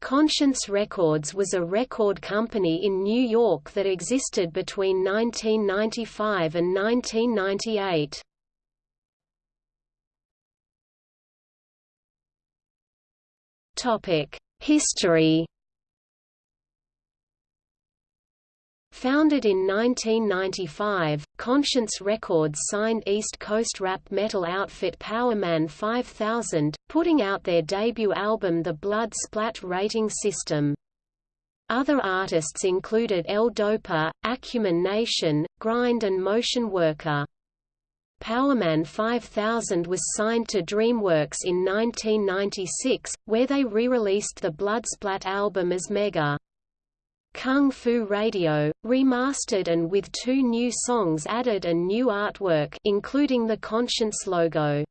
Conscience Records was a record company in New York that existed between 1995 and 1998. History Founded in 1995, Conscience Records signed East Coast rap metal outfit Powerman 5000, putting out their debut album The Blood Splat Rating System. Other artists included El Dopa, Acumen Nation, Grind and Motion Worker. Powerman 5000 was signed to DreamWorks in 1996, where they re-released the Bloodsplat album as Mega. Kung Fu Radio, remastered and with two new songs added and new artwork including the Conscience logo.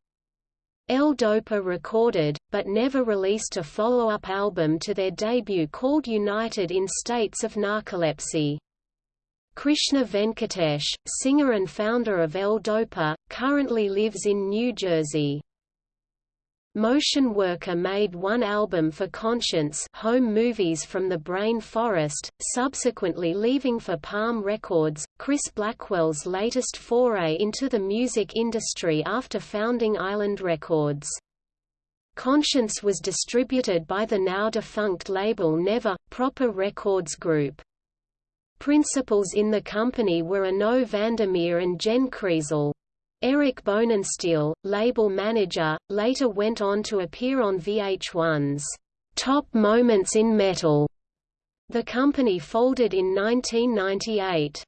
El Dopa recorded, but never released a follow-up album to their debut called United in States of Narcolepsy. Krishna Venkatesh, singer and founder of El Dopa, currently lives in New Jersey. Motion Worker made one album for Conscience home movies from the Brain Forest, subsequently leaving for Palm Records, Chris Blackwell's latest foray into the music industry after founding Island Records. Conscience was distributed by the now-defunct label Navarre, Proper Records Group. Principals in the company were Arnaud Vandermeer and Jen Kreisel. Eric Bonensteel, label manager, later went on to appear on VH1's Top Moments in Metal. The company folded in 1998.